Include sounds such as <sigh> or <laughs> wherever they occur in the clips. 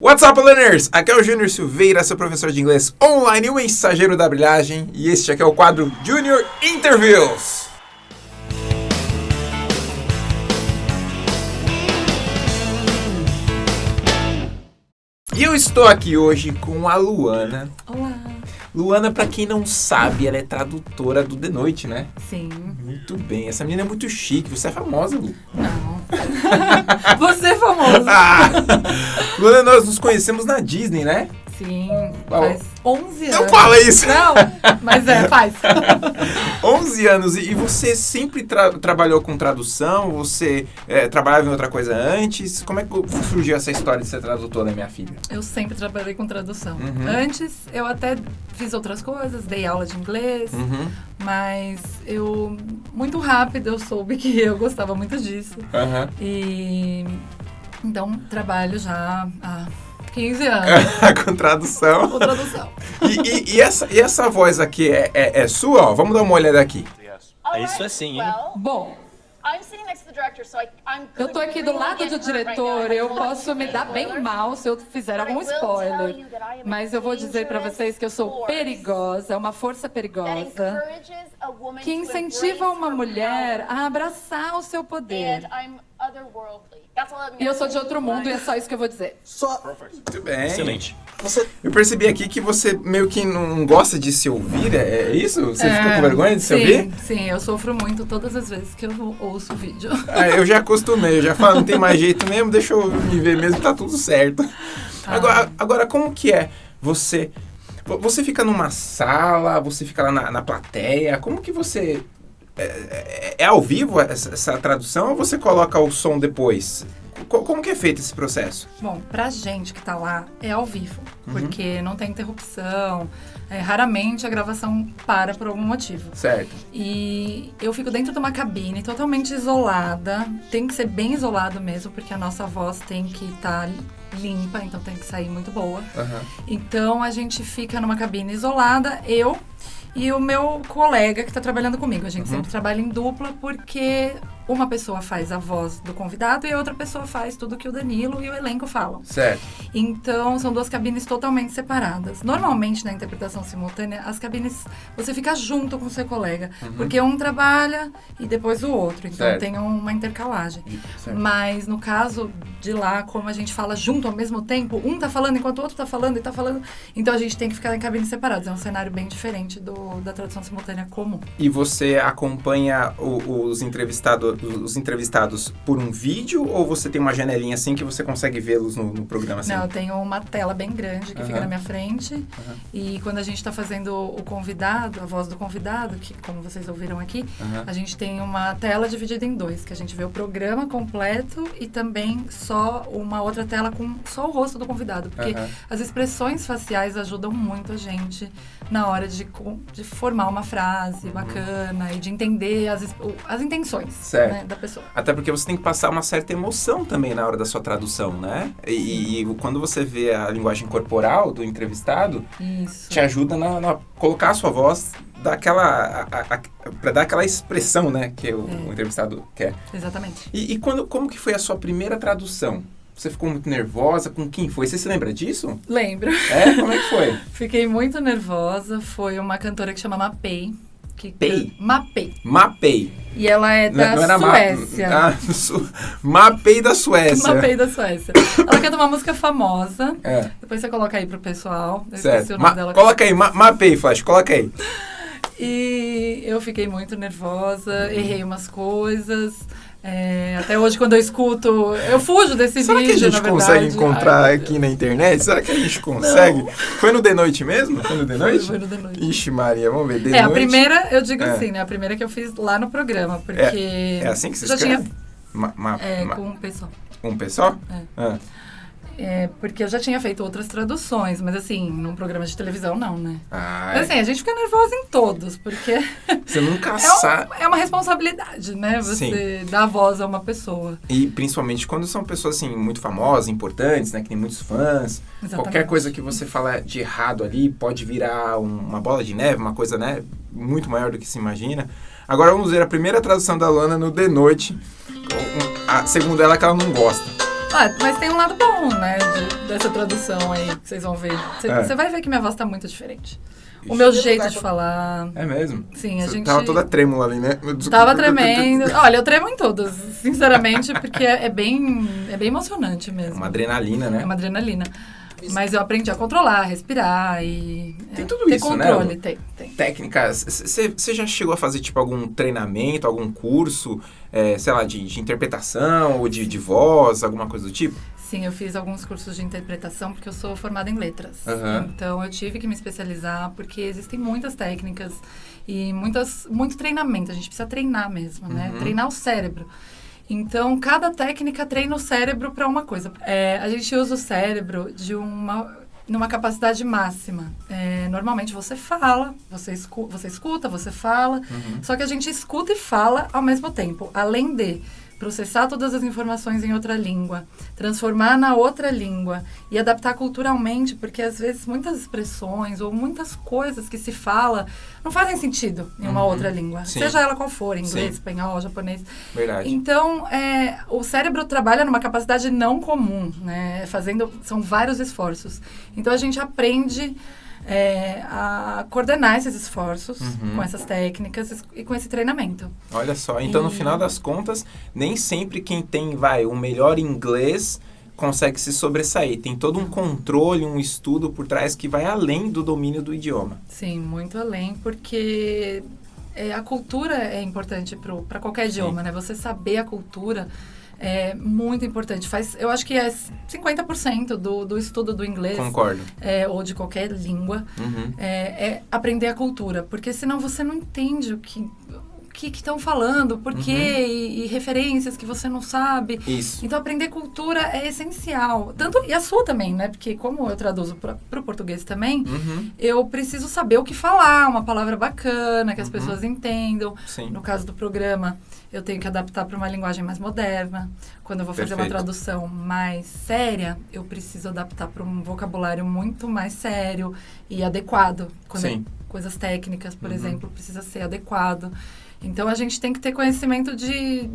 What's up, learners? Aqui é o Júnior Silveira, seu professor de inglês online, o mensageiro da brilhagem, e este aqui é o quadro Junior Interviews. E eu estou aqui hoje com a Luana. Olá. Luana, pra quem não sabe, ela é tradutora do The Noite, né? Sim. Muito bem. Essa menina é muito chique. Você é famosa, Lu. Não. <laughs> Você é famoso. Ah! <laughs> Luana, nós nos conhecemos na Disney, né? Sim. Faz 11 anos. Não fala isso! Não, mas é, faz. <laughs> 11 anos. E você sempre tra- trabalhou com tradução? Você é, trabalhava em outra coisa antes? Como é que surgiu essa história de ser tradutora, minha filha? Eu sempre trabalhei com tradução. Uhum. Antes, eu até fiz outras coisas, dei aula de inglês, Uhum. mas eu, muito rápido, eu soube que eu gostava muito disso. Aham. E, então, trabalho já há 15 anos <laughs> com tradução. com tradução. E, e- e essa, e essa voz aqui é, é, é sua? Ó, vamos dar uma olhada aqui. É isso assim, hein? Well, Bom, I'm sitting next to the director, so I, I'm eu tô aqui do lado do diretor, eu posso me dar bem mal se eu fizer algum spoiler. Mas eu vou dizer pra vocês que eu sou perigosa, é uma força perigosa que incentiva uma mulher a abraçar o seu poder. E eu sou de outro mundo e é só isso que eu vou dizer. Muito bem. Excelente. Eu percebi aqui que você meio que não gosta de se ouvir, é, é isso? Você É, fica com vergonha de se sim, ouvir? Sim, eu sofro muito todas as vezes que eu ouço o vídeo. Ah, eu já acostumei, eu já falo, não tem mais jeito mesmo, deixa eu me ver mesmo, tá tudo certo. Ah. Agora, agora como que é você... vo- Você fica numa sala, você fica lá na, na plateia, como que você... É, é- é ao vivo essa, essa tradução ou você coloca o som depois? Co- como que é feito esse processo? Bom, pra gente que tá lá, é ao vivo, Uhum. porque não tem interrupção. é, raramente a gravação para por algum motivo. Certo. E eu fico dentro de uma cabine totalmente isolada. Tem que ser bem isolado mesmo, porque a nossa voz tem que estar limpa, então tem que sair muito boa. Aham. Então a gente fica numa cabine isolada, eu e o meu colega que está trabalhando comigo. A gente sempre trabalha em dupla porque uma pessoa faz a voz do convidado e a outra pessoa faz tudo que o Danilo e o elenco falam. Certo. Então, são duas cabines totalmente separadas. Normalmente, na interpretação simultânea, as cabines você fica junto com o seu colega, porque um trabalha e depois o outro. Então, Certo. tem uma intercalagem. certo. Mas no caso de lá, como a gente fala junto ao mesmo tempo, um tá falando enquanto o outro tá falando e tá falando, então a gente tem que ficar em cabines separadas. É um cenário bem diferente do, da tradução simultânea comum. E você acompanha o- os, entrevistado, os entrevistados por um vídeo ou você tem uma janelinha assim que você consegue vê-los no, no programa assim? Não, eu tenho uma tela bem grande que fica Aham. na minha frente. E quando a gente está fazendo o convidado, a voz do convidado, que como vocês ouviram aqui, Aham. a gente tem uma tela dividida em dois, que a gente vê o programa completo e também só uma outra tela com só o rosto do convidado. Porque as expressões faciais ajudam muito a gente na hora de, de formar uma frase bacana e de entender as, as intenções Certo. Né, da pessoa. Até porque você tem que passar uma certa emoção também na hora da sua tradução, né? E, e quando você vê a linguagem corporal do entrevistado, Isso. te ajuda na, na colocar a sua voz daquela para dar aquela expressão, né, que o, É. o entrevistado quer. Exatamente. E, e quando como que foi a sua primeira tradução? Você ficou muito nervosa? Com quem foi? Você se lembra disso? Lembro. É? Como é que foi? <laughs> Fiquei muito nervosa. Foi uma cantora que chama Mapei. Que Pei? Mapei. Mapei. E ela é da Ma- Suécia. Ah, <laughs> su... Mapei da Suécia. Mapei da Suécia. Ela canta uma música famosa. É, Depois você coloca aí pro pessoal. Eu certo. o nome Ma- dela. Coloca aí, ma mapei, Flash, coloca aí. E eu fiquei muito nervosa, errei umas coisas. É, até hoje, quando eu escuto, eu fujo desse Será vídeo. que a gente consegue verdade. encontrar Ai, aqui na internet? Será que a gente consegue? Foi no The Noite mesmo? Foi no The Foi, Noite? foi no The Noite. Ixi, Maria, vamos ver. The É, a Noite. primeira, eu digo É. assim, né? A primeira que eu fiz lá no programa, porque. É assim que se já escreve? tinha Ma- ma- é, ma- com o pessoal. Um P só? É. Ah. É, porque eu já tinha feito outras traduções, mas assim, num programa de televisão não, né? Mas assim, a gente fica nervosa em todos, porque <laughs> você nunca <laughs> é, um- sabe. é uma responsabilidade, né? Você dar voz a uma pessoa. E principalmente quando são pessoas assim muito famosas, importantes, né, que tem muitos fãs. Exatamente. Qualquer coisa que você fala de errado ali pode virar um- uma bola de neve, uma coisa, né, muito maior do que se imagina. Agora vamos ver a primeira tradução da Luana no The Noite. Um- A, segundo ela, que ela não gosta. Ah, mas tem um lado bom, né, de- dessa tradução aí, que vocês vão ver. Você É. vai ver que minha voz tá muito diferente. O meu jeito de falar... É mesmo? Sim, a Você gente- tava toda trêmula ali, né? Tava tremendo. Olha, eu tremo em todas, sinceramente, porque é, é bem, é bem emocionante mesmo. Uma adrenalina, né? É uma adrenalina. Mas eu aprendi a controlar, respirar e. Tem é, tudo ter isso, né? controle, tem, tem. Técnicas. Você já chegou a fazer, tipo, algum treinamento, algum curso, é, sei lá, de, de interpretação ou de, de voz, alguma coisa do tipo? Sim, eu fiz alguns cursos de interpretação porque eu sou formada em letras. Aham. Então eu tive que me especializar porque existem muitas técnicas e muitas, muito treinamento. A gente precisa treinar mesmo, né? Uhum. Treinar o cérebro. Então, cada técnica treina o cérebro para uma coisa. É, a gente usa o cérebro de uma numa capacidade máxima. É, normalmente você fala, você, escu você escuta, você fala, Uhum. só que a gente escuta e fala ao mesmo tempo. Além de processar todas as informações em outra língua, transformar na outra língua e adaptar culturalmente, porque às vezes muitas expressões ou muitas coisas que se fala não fazem sentido em uma Uhum. outra língua, Sim. seja ela qual for, inglês, Sim. espanhol, japonês. Verdade. Então, é, o cérebro trabalha numa capacidade não comum, né? Fazendo, são vários esforços. Então, a gente aprende é, a coordenar esses esforços Uhum. com essas técnicas e com esse treinamento. Olha só, então no E- final das contas, nem sempre quem tem, vai, o melhor inglês consegue se sobressair. Tem todo um controle, um estudo por trás que vai além do domínio do idioma. Sim, muito além, porque é, a cultura é importante para qualquer idioma, né? Você saber a cultura é muito importante. Faz, eu acho que é 50% do, do estudo do inglês Concordo. é, ou de qualquer língua Uhum. é, é aprender a cultura, porque senão você não entende o que que estão falando, por quê, Uhum. e, e referências que você não sabe. Isso. Então, aprender cultura é essencial. Tanto, e a sua também, né? Porque como eu traduzo para o português também, Uhum. eu preciso saber o que falar, uma palavra bacana, que as Uhum. pessoas entendam. Sim. No caso do programa, eu tenho que adaptar para uma linguagem mais moderna. Quando eu vou fazer uma tradução mais séria, eu preciso adaptar para um vocabulário muito mais sério e adequado. Quando Sim. Coisas técnicas, por Uhum. exemplo, precisa ser adequado. Então a gente tem que ter conhecimento de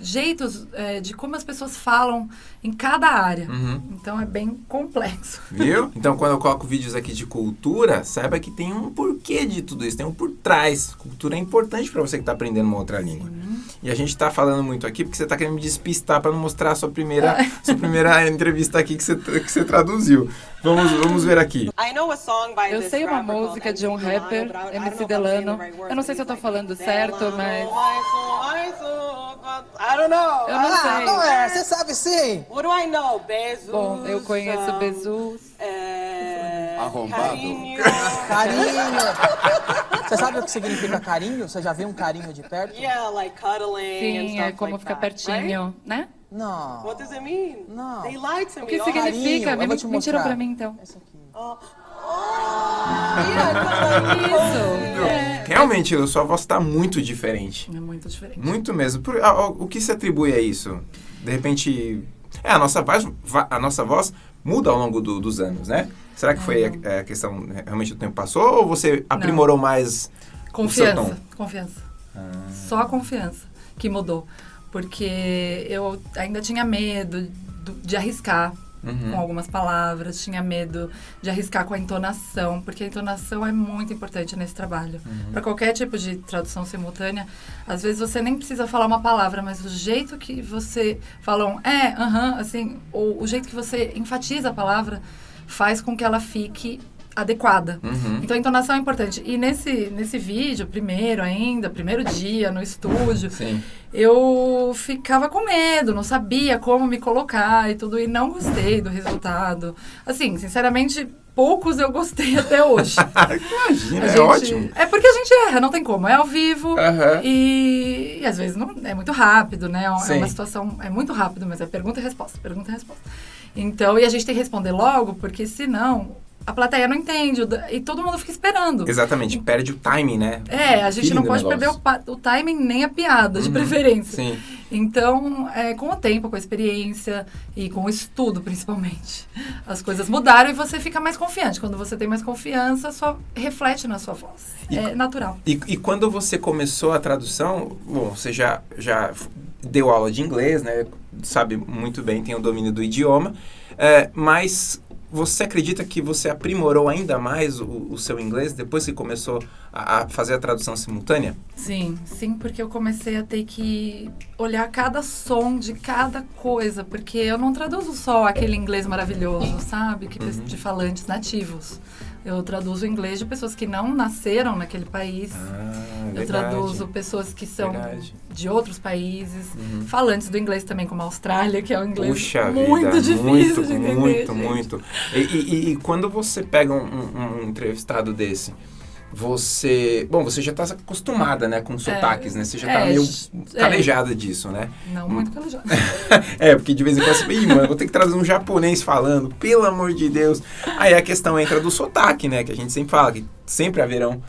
jeitos é, de como as pessoas falam em cada área. Uhum. Então é bem complexo. Viu? <laughs> Então, quando eu coloco vídeos aqui de cultura, saiba que tem um porquê de tudo isso, tem um por trás. Cultura é importante para você que está aprendendo uma outra língua. E a gente está falando muito aqui porque você está querendo me despistar para não mostrar a sua primeira, <laughs> sua primeira entrevista aqui que você, que você traduziu. Vamos, vamos ver aqui. Eu sei uma música de um rapper, MC Delano. Eu não sei se eu he's falando certo, Delano, mas- I don't know. Eu não Ah, sei. Não é, você sabe sim. What do I know? Bezos. Bom, eu conheço um, Jesus. é, Arrombado. Carinho. Carinho. Você sabe o que significa carinho? Você já viu um carinho de perto? yeah, like cuddling and Sim, stuff é como like ficar that, pertinho, right? né? Não. What does it mean? Não. They lied to O me. que all- significa? Me, vou te me tira mostrar. pra mim, então. Esse aqui. Oh. Oh. Yeah, <laughs> Isso. É, Realmente, a sua voz está muito diferente. é muito diferente. Muito mesmo. Por- a- a- o que se atribui a isso? De repente. É, a nossa voz, a nossa voz muda ao longo do- dos anos, né? Será que foi a, a questão, realmente o tempo passou ou você aprimorou mais o Confiança, seu tom? confiança. Só a confiança que mudou. Porque eu ainda tinha medo do- de arriscar Uhum. com algumas palavras, tinha medo de arriscar com a entonação, porque a entonação é muito importante nesse trabalho. Uhum. Para qualquer tipo de tradução simultânea, às vezes você nem precisa falar uma palavra, mas o jeito que você fala um é, aham, assim, ou o jeito que você enfatiza a palavra faz com que ela fique adequada. Uhum. Então a entonação é importante. E nesse, nesse vídeo, primeiro ainda, primeiro dia no estúdio, Sim. eu ficava com medo, não sabia como me colocar e tudo, e não gostei do resultado. Assim, sinceramente, poucos eu gostei até hoje. <laughs> Imagina, é gente- ótimo. É porque a gente erra, não tem como. É ao vivo Aham. e, e às vezes não, é muito rápido, né? É Sim. uma situação, é muito rápido, mas é pergunta e resposta, pergunta e resposta. Então, e a gente tem que responder logo, porque senão a plateia não entende e todo mundo fica esperando. Exatamente, perde o timing, né? É, a gente não pode perder o, o timing nem a piada, de Uhum, preferência. Sim. Então, é, com o tempo, com a experiência e com o estudo, principalmente, <laughs> as coisas mudaram e você fica mais confiante. Quando você tem mais confiança, só reflete na sua voz. E- é natural. E, e quando você começou a tradução, bom, você já, já deu aula de inglês, né? sabe muito bem, tem o domínio do idioma, é, mas você acredita que você aprimorou ainda mais o, o seu inglês depois que começou a, a fazer a tradução simultânea? Sim, sim, porque eu comecei a ter que olhar cada som de cada coisa, porque eu não traduzo só aquele inglês maravilhoso, sabe? Que Uhum. de falantes nativos. Eu traduzo inglês de pessoas que não nasceram naquele país. Ah, eu traduzo pessoas que são Verdade. de outros países, Uhum. falantes do inglês também, como a Austrália, que é um inglês Puxa muito vida, difícil muito, de entender. muito, gente. muito. E, e- e quando você pega um, um- entrevistado desse, você... Bom, você já está acostumada, né, com sotaques, né? Você já está é, meio é. calejada disso, né? Não muito calejado. <laughs> é, porque de vez em quando você fala, Ih, mano, vou ter que trazer um japonês falando, pelo amor de Deus. Aí a questão entra do sotaque, né? Que a gente sempre fala, que sempre haverão.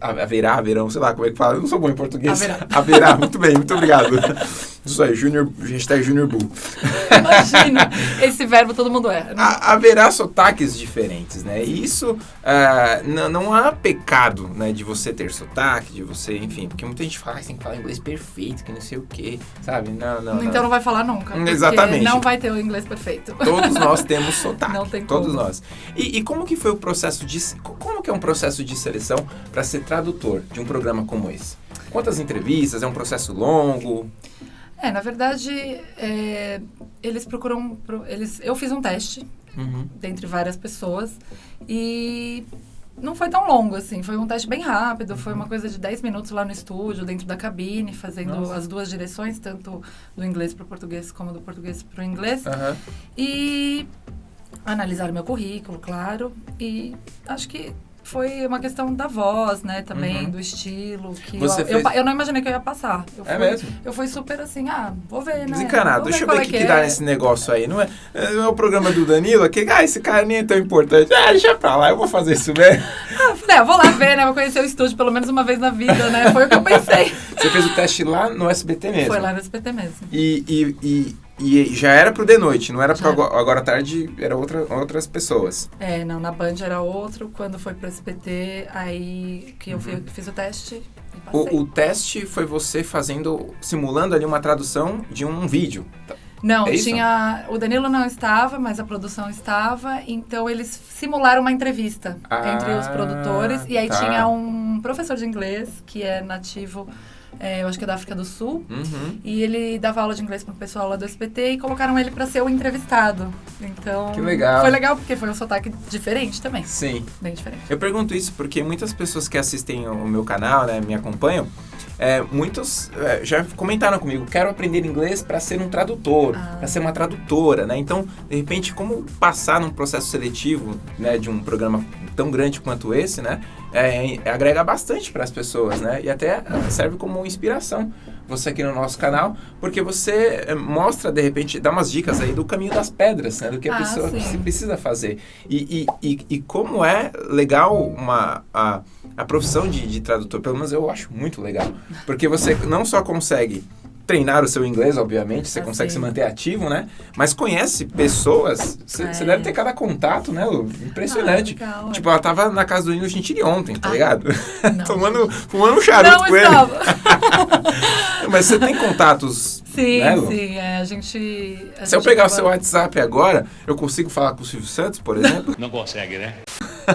Haverá, haverão, sei lá como é que fala. Eu não sou bom em português. Haverá. Haverá, muito bem, muito obrigado. <laughs> Isso aí, Junior, hashtag Junior Bull. <laughs> Imagina, esse verbo todo mundo erra. né? Ha- haverá sotaques diferentes, né? E isso ah, n- não há pecado, né? De você ter sotaque, de você, enfim, porque muita gente fala, ah, tem que falar inglês perfeito, que não sei o quê, sabe? Não, não, então não. não vai falar nunca. Exatamente. Não vai ter o inglês perfeito. Todos nós <laughs> temos sotaque. Não tem Todos como. nós. E, e como que foi o processo de... co- Como que é um processo de seleção para ser tradutor de um programa como esse? Quantas entrevistas? É um processo longo? É, na verdade, é, eles procuram. pro- Eles, eu fiz um teste Uhum. dentre várias pessoas e não foi tão longo assim. Foi um teste bem rápido, foi uma coisa de 10 minutos lá no estúdio, dentro da cabine, fazendo Nossa. as duas direções, tanto do inglês para o português como do português para o inglês. Aham. E analisaram meu currículo, claro. E acho que foi uma questão da voz, né? Também, Uhum. do estilo. Que Você eu, fez- eu, eu não imaginei que eu ia passar. Eu É fui, mesmo? Eu fui super assim, ah, vou ver, né? Desencanado. Vou Deixa eu ver é o que, que é. dá nesse negócio aí. Não é, não é o programa do Danilo? Aquele, ah, esse cara nem é tão importante. Ah, deixa pra lá, eu vou fazer isso mesmo. Ah, falei, ah, vou lá ver, né? Vou conhecer o estúdio pelo menos uma vez na vida, né? Foi o que eu pensei. Você fez o teste lá no SBT mesmo. Foi lá no SPT mesmo. E, e, e, e já era pro de noite, não era pro Já. agora, à tarde, era outra, outras pessoas. É, não, na Band era outro. Quando foi pro SPT, aí que eu fi- fiz o teste. Uhum. O, o teste foi você fazendo, simulando ali uma tradução de um vídeo. Não, É tinha. O Danilo não estava, mas a produção estava. Então eles simularam uma entrevista Ah, entre os produtores. E aí tá. tinha um professor de inglês, que é nativo, é, eu acho que é da África do Sul. Uhum. E ele dava aula de inglês pro pessoal lá do SPT e colocaram ele para ser o entrevistado. Então. Que legal. Foi legal porque foi um sotaque diferente também. Sim. Bem diferente. Eu pergunto isso porque muitas pessoas que assistem o meu canal, né, me acompanham, é, muitos é, já comentaram comigo, quero aprender inglês para ser um tradutor, Ah. para ser uma tradutora, né? Então, de repente, como passar num processo seletivo, né, de um programa tão grande quanto esse, né, é, é, agrega bastante para as pessoas, né? E até é, serve como inspiração você aqui no nosso canal, porque você é, mostra, de repente, dá umas dicas aí do caminho das pedras, né? Do que a Ah, pessoa sim. se precisa fazer. E, e, e, e como é legal uma, a, a profissão de, de tradutor, pelo menos eu acho muito legal. Porque você não só consegue treinar o seu inglês, obviamente, você Ah, consegue se manter ativo, né? Mas conhece pessoas, você É. deve ter cada contato, né, Lu? Impressionante. Ah, legal, tipo, ela tava na casa do Nilo Gentili ontem, tá Ah, ligado? não, <laughs> Tomando, fumando um charuto Não com ele. <laughs> Mas você tem contatos, Sim, né, Lu? sim. é, a gente. a Se eu gente pegar o acaba- seu WhatsApp agora, eu consigo falar com o Silvio Santos, por exemplo? Não consegue, né?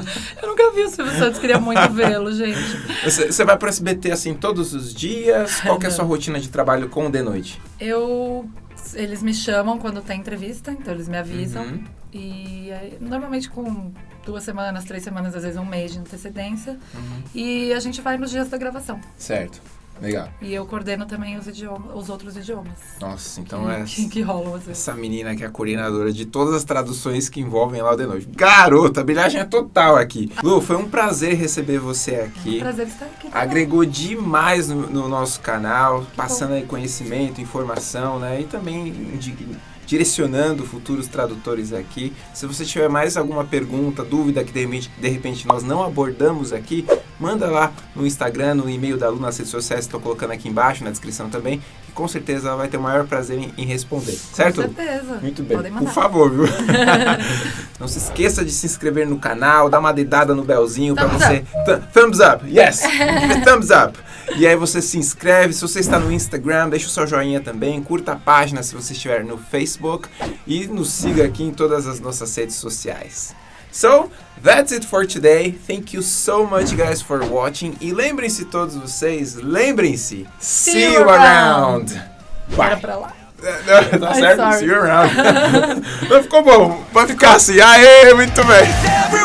<laughs> Eu nunca vi o Silvio Santos, queria muito vê-lo, gente. Você, você vai pro SBT assim todos os dias? Qual que é a sua rotina de trabalho com o de noite? Eu. Eles me chamam quando tem entrevista, então eles me avisam. Uhum. E aí, normalmente com duas semanas, três semanas, às vezes um mês de antecedência. Uhum. E a gente vai nos dias da gravação. Certo. Legal. E eu coordeno também os, idiomas, os outros idiomas. Nossa, então que, é <laughs> que, que rolam às vezes. essa menina que é a coordenadora de todas as traduções que envolvem lá o de noite. Garota, a brilhagem é total aqui. Lu, foi um prazer receber você aqui. Prazer estar aqui. também. Agregou demais no, no nosso canal, passando aí conhecimento, informação, né? E também indi- direcionando futuros tradutores aqui. Se você tiver mais alguma pergunta, dúvida que de repente, de repente nós não abordamos aqui, manda lá no Instagram, no e-mail da Lu, nas redes sociais, estou colocando aqui embaixo, na descrição também, que com certeza ela vai ter o maior prazer em, em responder. Certo? Com certeza. Muito bem. Podem Por favor, viu? <laughs> Não se esqueça de se inscrever no canal, dar uma dedada no belzinho para você. Th- thumbs up, yes! Thumbs <laughs> up! E aí você se inscreve, se você está no Instagram, deixa o seu joinha também, curta a página se você estiver no Facebook e nos siga aqui em todas as nossas redes sociais. So, that's it for today. Thank you so much guys for watching. E lembrem-se todos vocês, lembrem-se, see, you you around. Bora Bye. pra lá. Não, <laughs> tá certo? sorry. See you around. <laughs> Não ficou bom. Pode ficar assim. Aê, muito bem. <laughs>